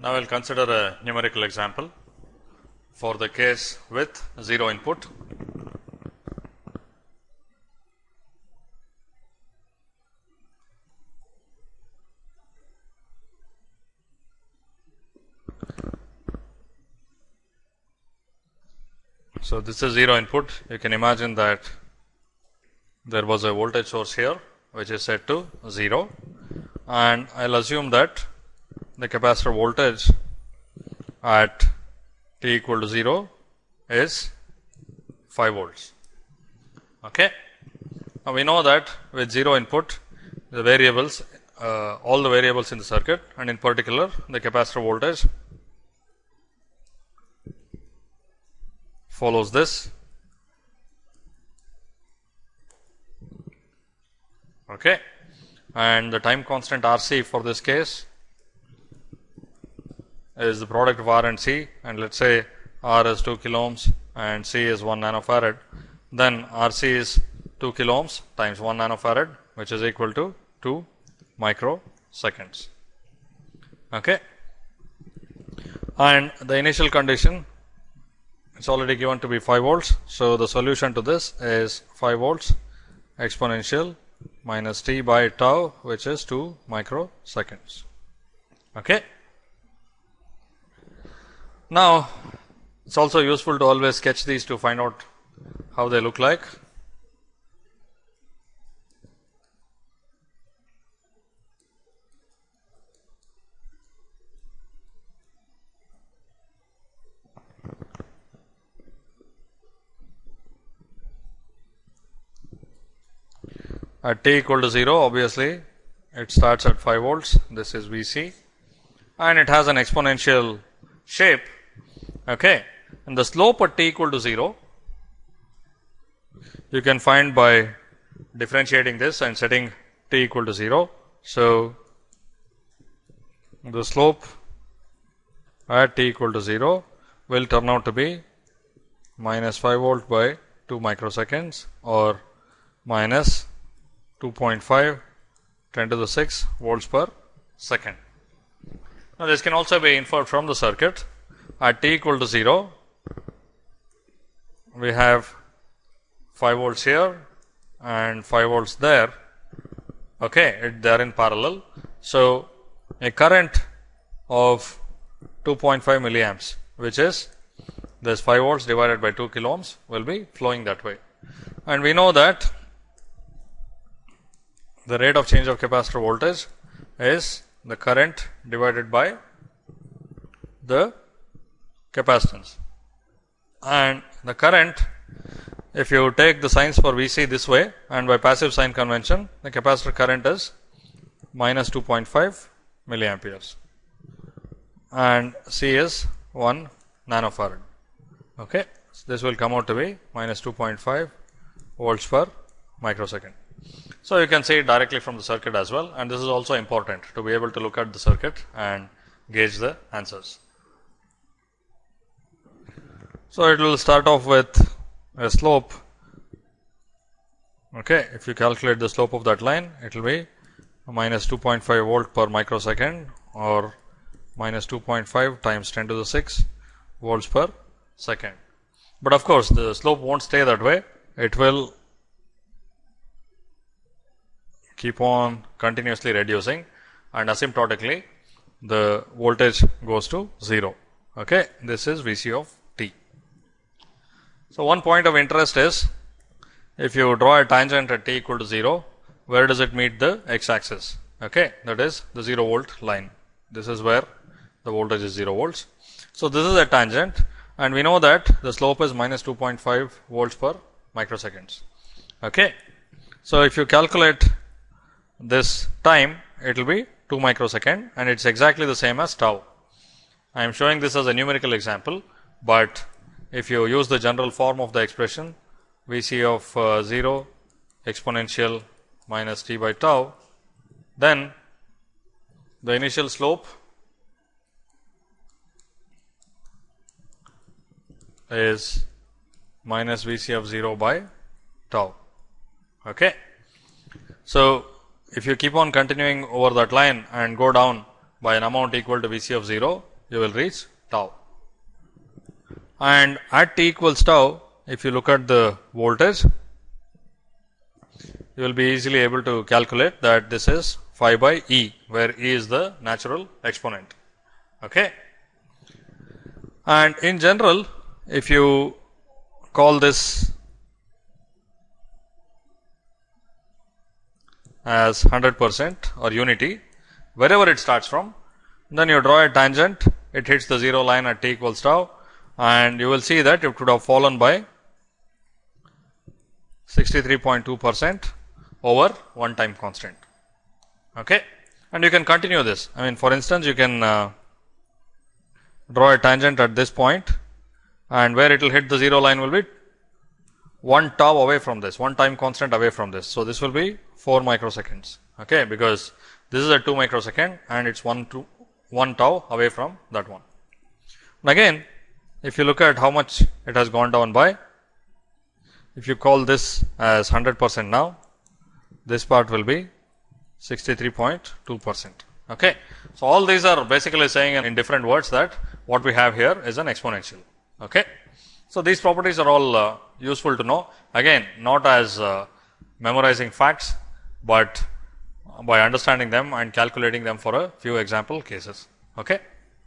Now, I will consider a numerical example for the case with 0 input. So, this is 0 input. You can imagine that there was a voltage source here which is set to 0 and I will assume that the capacitor voltage at t equal to 0 is 5 volts. Okay. Now, we know that with 0 input the variables uh, all the variables in the circuit and in particular the capacitor voltage follows this okay and the time constant RC for this case is the product of R and C and let us say R is 2 kilo ohms and C is 1 nanofarad then RC is 2 kilo ohms times 1 nanofarad which is equal to 2 microseconds okay and the initial condition it's already given to be 5 volts. So, the solution to this is 5 volts exponential minus t by tau which is 2 microseconds. Okay. Now, it is also useful to always sketch these to find out how they look like. at t equal to 0 obviously it starts at 5 volts. This is Vc and it has an exponential shape okay. And the slope at t equal to 0 you can find by differentiating this and setting t equal to 0 so the slope at t equal to 0 will turn out to be minus 5 volt by 2 microseconds or minus 2.5 10 to the 6 volts per second. Now, this can also be inferred from the circuit at t equal to 0 we have 5 volts here and 5 volts there okay they are in parallel. So, a current of 2.5 milliamps which is this 5 volts divided by 2 kilo ohms will be flowing that way and we know that the rate of change of capacitor voltage is the current divided by the capacitance and the current if you take the signs for Vc this way and by passive sign convention the capacitor current is minus 2.5 milliamperes and C is 1 nanofarad. Okay. So, this will come out to be minus 2.5 volts per microsecond. So, you can see it directly from the circuit as well and this is also important to be able to look at the circuit and gauge the answers. So, it will start off with a slope okay if you calculate the slope of that line it will be minus 2.5 volt per microsecond or minus 2.5 times 10 to the 6 volts per second. But of course, the slope not stay that way it will keep on continuously reducing and asymptotically the voltage goes to 0. Okay. This is Vc of. So, one point of interest is if you draw a tangent at t equal to 0, where does it meet the x axis? Okay. That is the 0 volt line. This is where the voltage is 0 volts. So, this is a tangent and we know that the slope is minus 2.5 volts per microseconds. Okay. So, if you calculate this time it will be 2 microsecond and it is exactly the same as tau. I am showing this as a numerical example, but if you use the general form of the expression V c of uh, 0 exponential minus t by tau, then the initial slope is minus V c of 0 by tau. Okay. So, if you keep on continuing over that line and go down by an amount equal to V c of 0, you will reach tau. And at t equals tau, if you look at the voltage, you will be easily able to calculate that this is phi by e, where e is the natural exponent. Okay. And in general, if you call this as 100 percent or unity, wherever it starts from, then you draw a tangent, it hits the 0 line at t equals tau and you will see that it would have fallen by 63.2 percent over one time constant. Okay. And you can continue this. I mean, for instance, you can uh, draw a tangent at this point and where it will hit the 0 line will be 1 tau away from this, one time constant away from this. So, this will be 4 microseconds, okay, because this is a 2 microsecond and it's 1 to 1 tau away from that one. And again, if you look at how much it has gone down by, if you call this as 100 percent now, this part will be 63.2 percent. Okay. So, all these are basically saying in different words that what we have here is an exponential. Okay. So, these properties are all uh, useful to know again not as uh, memorizing facts, but by understanding them and calculating them for a few example cases. Okay.